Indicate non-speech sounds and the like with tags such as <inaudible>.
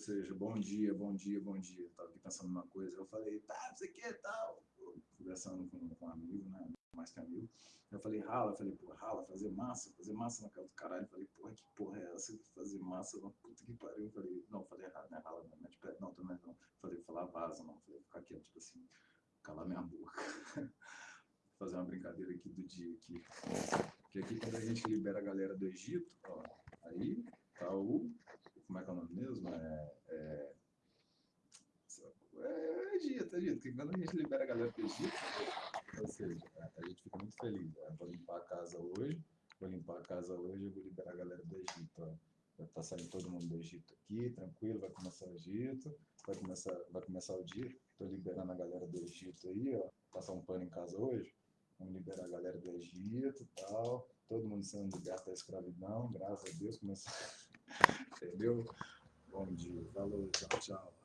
seja, bom dia, bom dia, bom dia. Eu tava aqui pensando numa coisa, eu falei, tá, não sei o que, tal. Conversando com, com um amigo, né? Mais que amigo. Eu falei, rala, eu falei, pô, rala, fazer massa, fazer massa na casa do caralho. Eu falei, porra, que porra é essa? Fazer massa, uma puta que pariu. Eu falei, não, falei errado, né? Rala, não, mete pé, não, também não. Falei, falar vaza, não. Falei, ficar quieto, tipo assim, calar minha boca. <laughs> fazer uma brincadeira aqui do dia aqui. Porque aqui quando a gente libera a galera do Egito, ó, aí tá o nome mesmo? É, é, é Egito, Egito, porque quando a gente libera a galera do Egito, ou seja, a gente fica muito feliz. Né? Vou limpar a casa hoje, vou limpar a casa hoje e vou liberar a galera do Egito. Ó. Vai saindo todo mundo do Egito aqui, tranquilo, vai começar o Egito, vai começar, vai começar o dia. Estou liberando a galera do Egito aí, ó. Passar um pano em casa hoje. Vamos liberar a galera do Egito e tal. Todo mundo sendo liberto da escravidão, graças a Deus. Começar... <laughs> Entendeu? Bom dia. Falou, tchau, tchau.